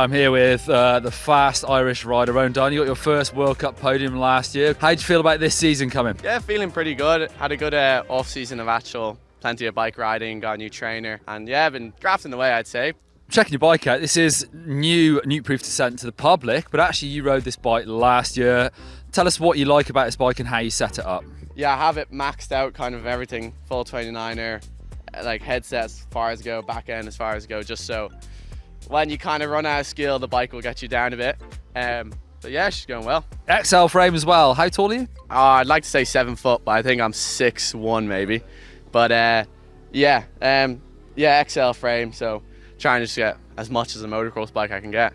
I'm here with uh, the fast Irish rider, Ronan Dunne. You got your first World Cup podium last year. How do you feel about this season coming? Yeah, feeling pretty good. Had a good uh, off season of actual, plenty of bike riding, got a new trainer, and yeah, been grafting away, I'd say. Checking your bike out, this is new Nukeproof Dissent to the public, but actually you rode this bike last year. Tell us what you like about this bike and how you set it up. Yeah, I have it maxed out, kind of everything, full 29er, like headset as far as go, back end as far as go, just so when you kind of run out of skill, the bike will get you down a bit. Um, but yeah, she's going well. XL frame as well. How tall are you? Uh, I'd like to say seven foot, but I think I'm six one maybe. But uh, yeah, um, yeah, XL frame. So trying to just get as much as a motocross bike I can get.